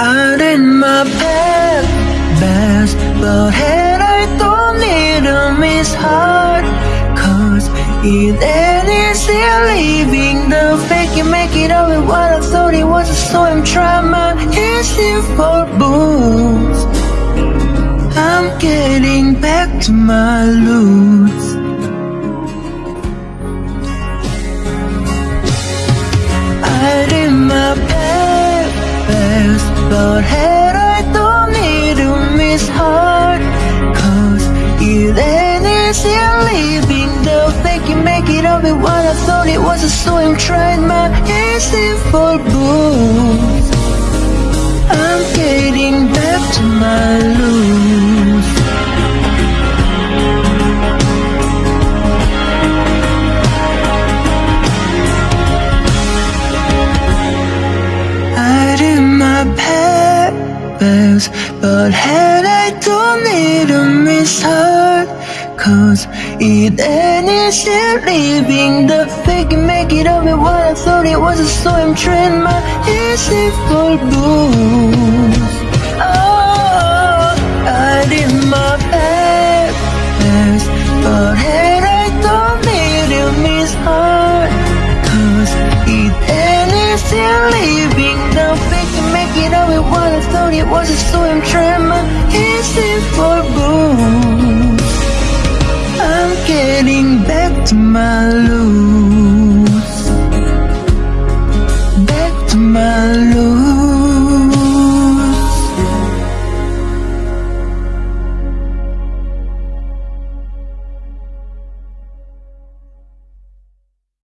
I did my best, best But had I don't need to miss hard Cause it ain't easy leaving the fake You make it all with what I thought it was So I'm trying my easy for boots. I'm getting back to my roots but had I don't need to miss hard Cause it ain't easy leaving the fake You make it up with what I thought it was. So I'm trying my easy for boots I'm getting back to my roots. I did my best, but had I don't need miss her. Cause it ain't easy leaving the fake make it up with what I thought it was. So I'm trying my easy for booze. It what I thought it was. a I'm trying my easy for booze. I'm getting back to my roots.